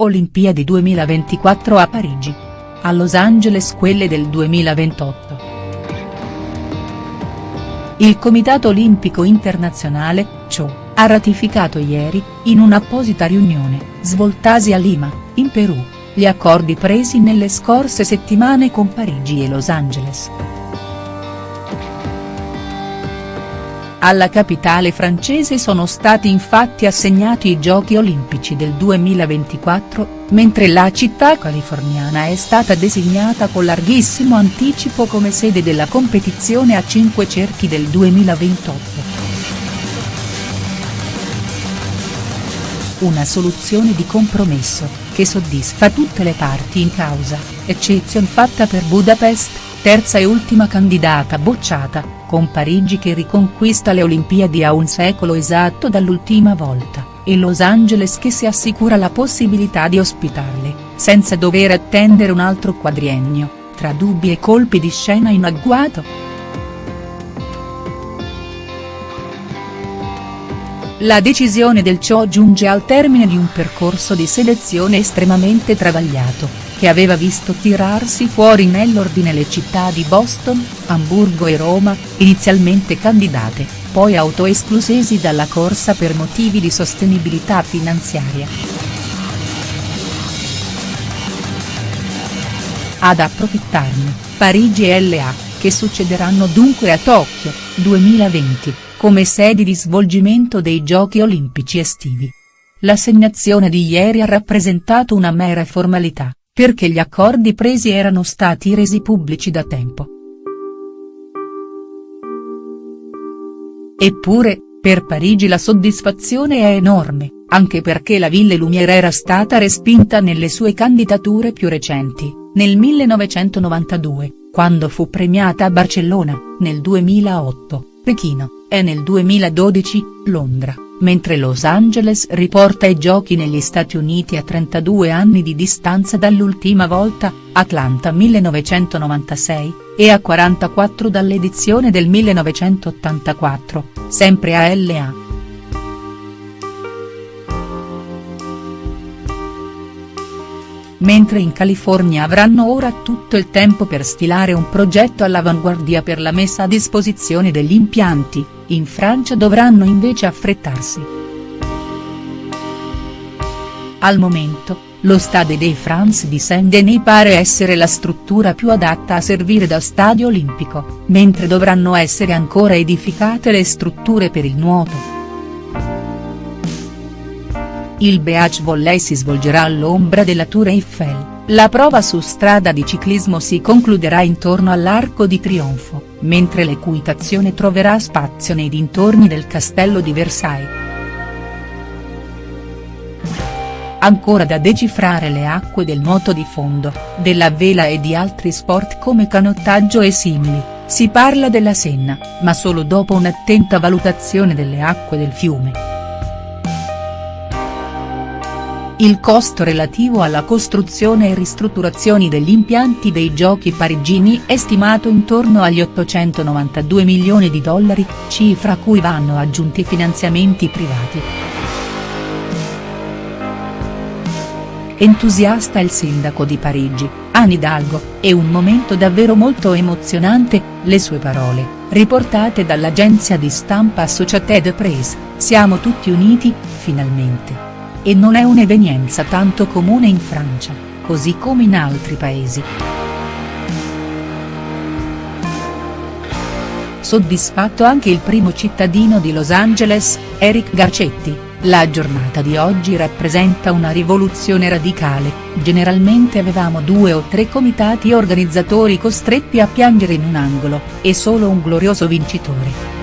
Olimpiadi 2024 a Parigi. A Los Angeles quelle del 2028. Il Comitato Olimpico Internazionale, CIO, ha ratificato ieri, in un'apposita riunione, svoltasi a Lima, in Perù, gli accordi presi nelle scorse settimane con Parigi e Los Angeles. Alla capitale francese sono stati infatti assegnati i Giochi olimpici del 2024, mentre la città californiana è stata designata con larghissimo anticipo come sede della competizione a cinque cerchi del 2028. Una soluzione di compromesso, che soddisfa tutte le parti in causa, eccezion fatta per Budapest, terza e ultima candidata bocciata, con Parigi che riconquista le Olimpiadi a un secolo esatto dall'ultima volta, e Los Angeles che si assicura la possibilità di ospitarle, senza dover attendere un altro quadriennio, tra dubbi e colpi di scena in agguato?. La decisione del CIO giunge al termine di un percorso di selezione estremamente travagliato, che aveva visto tirarsi fuori nell'ordine le città di Boston, Amburgo e Roma, inizialmente candidate, poi autoesclusesi dalla corsa per motivi di sostenibilità finanziaria. Ad approfittarne, Parigi e LA, che succederanno dunque a Tokyo, 2020, come sedi di svolgimento dei Giochi olimpici estivi. L'assegnazione di ieri ha rappresentato una mera formalità perché gli accordi presi erano stati resi pubblici da tempo. Eppure, per Parigi la soddisfazione è enorme, anche perché la Ville Lumière era stata respinta nelle sue candidature più recenti, nel 1992, quando fu premiata a Barcellona, nel 2008, Pechino, e nel 2012, Londra mentre Los Angeles riporta i giochi negli Stati Uniti a 32 anni di distanza dall'ultima volta, Atlanta 1996, e a 44 dall'edizione del 1984, sempre a LA. Mentre in California avranno ora tutto il tempo per stilare un progetto all'avanguardia per la messa a disposizione degli impianti, in Francia dovranno invece affrettarsi. Al momento, lo Stade de France di Saint-Denis pare essere la struttura più adatta a servire da stadio olimpico, mentre dovranno essere ancora edificate le strutture per il nuoto. Il Beach Volley si svolgerà all'ombra della Tour Eiffel. La prova su strada di ciclismo si concluderà intorno all'Arco di Trionfo, mentre l'equitazione troverà spazio nei dintorni del Castello di Versailles. Ancora da decifrare le acque del nuoto di fondo, della vela e di altri sport come canottaggio e simili, si parla della Senna, ma solo dopo un'attenta valutazione delle acque del fiume. Il costo relativo alla costruzione e ristrutturazioni degli impianti dei giochi parigini è stimato intorno agli 892 milioni di dollari, cifra a cui vanno aggiunti finanziamenti privati. Entusiasta il sindaco di Parigi, Anne Hidalgo, è un momento davvero molto emozionante, le sue parole, riportate dall'agenzia di stampa Associated Press, siamo tutti uniti, finalmente e non è un'evenienza tanto comune in Francia, così come in altri paesi. Soddisfatto anche il primo cittadino di Los Angeles, Eric Garcetti, la giornata di oggi rappresenta una rivoluzione radicale, generalmente avevamo due o tre comitati organizzatori costretti a piangere in un angolo, e solo un glorioso vincitore.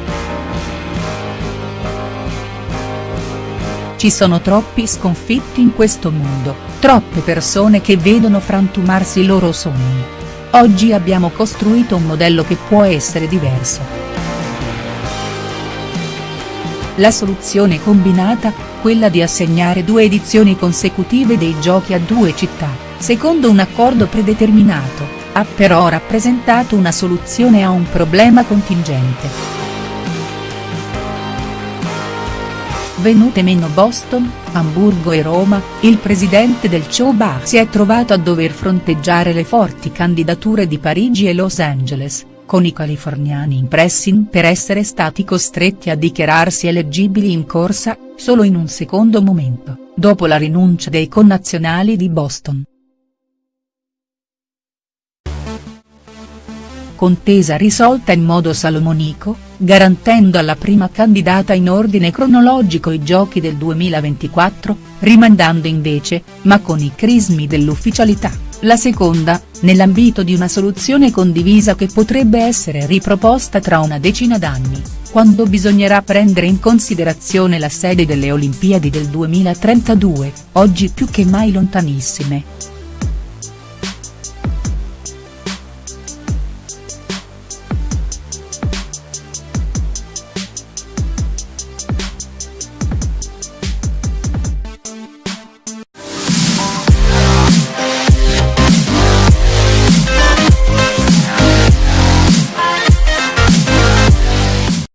Ci sono troppi sconfitti in questo mondo, troppe persone che vedono frantumarsi i loro sogni. Oggi abbiamo costruito un modello che può essere diverso. La soluzione combinata, quella di assegnare due edizioni consecutive dei giochi a due città, secondo un accordo predeterminato, ha però rappresentato una soluzione a un problema contingente. Venute meno Boston, Amburgo e Roma, il presidente del CHOBA si è trovato a dover fronteggiare le forti candidature di Parigi e Los Angeles, con i californiani in pressing per essere stati costretti a dichiararsi eleggibili in corsa, solo in un secondo momento, dopo la rinuncia dei connazionali di Boston. Contesa risolta in modo salomonico, garantendo alla prima candidata in ordine cronologico i giochi del 2024, rimandando invece, ma con i crismi dell'ufficialità, la seconda, nell'ambito di una soluzione condivisa che potrebbe essere riproposta tra una decina d'anni, quando bisognerà prendere in considerazione la sede delle Olimpiadi del 2032, oggi più che mai lontanissime.